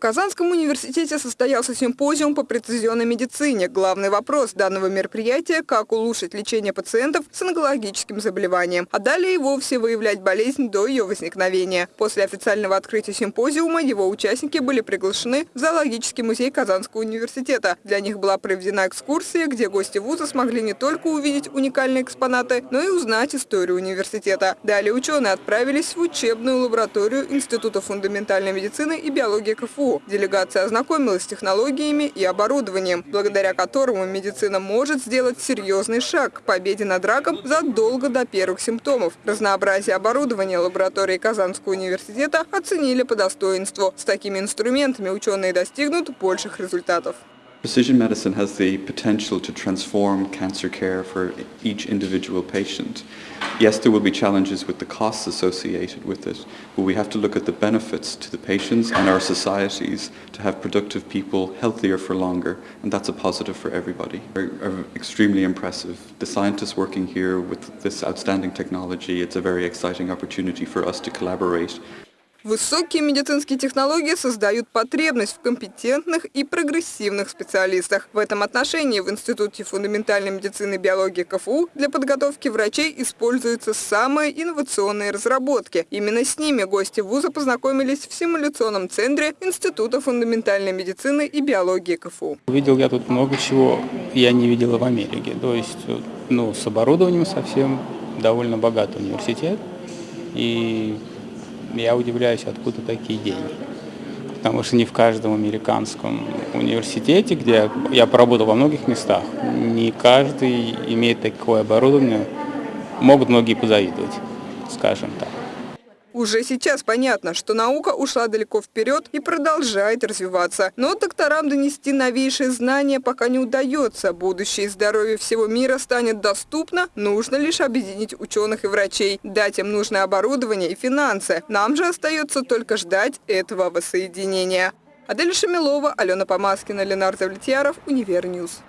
Казанском университете состоялся симпозиум по прецизионной медицине. Главный вопрос данного мероприятия – как улучшить лечение пациентов с онкологическим заболеванием, а далее и вовсе выявлять болезнь до ее возникновения. После официального открытия симпозиума его участники были приглашены в зоологический музей Казанского университета. Для них была проведена экскурсия, где гости вуза смогли не только увидеть уникальные экспонаты, но и узнать историю университета. Далее ученые отправились в учебную лабораторию Института фундаментальной медицины и биологии КФУ Делегация ознакомилась с технологиями и оборудованием, благодаря которому медицина может сделать серьезный шаг к победе над раком задолго до первых симптомов. Разнообразие оборудования лаборатории Казанского университета оценили по достоинству. С такими инструментами ученые достигнут больших результатов. Precision medicine has the potential to transform cancer care for each individual patient. Yes, there will be challenges with the costs associated with it, but we have to look at the benefits to the patients and our societies to have productive people healthier for longer, and that's a positive for everybody. Are, extremely impressive. The scientists working here with this outstanding technology, it's a very exciting opportunity for us to collaborate. Высокие медицинские технологии создают потребность в компетентных и прогрессивных специалистах. В этом отношении в Институте фундаментальной медицины и биологии КФУ для подготовки врачей используются самые инновационные разработки. Именно с ними гости вуза познакомились в симуляционном центре Института фундаментальной медицины и биологии КФУ. Увидел я тут много чего, я не видела в Америке. То есть ну, с оборудованием совсем довольно богатый университет. И я удивляюсь, откуда такие деньги. Потому что не в каждом американском университете, где я поработал во многих местах, не каждый имеет такое оборудование. Могут многие позавидовать, скажем так. Уже сейчас понятно, что наука ушла далеко вперед и продолжает развиваться. Но докторам донести новейшие знания пока не удается. Будущее здоровье всего мира станет доступно, нужно лишь объединить ученых и врачей, дать им нужное оборудование и финансы. Нам же остается только ждать этого воссоединения. Адель Шамилова, Алена Помаскина, Ленар Давлетьяров, Univer News.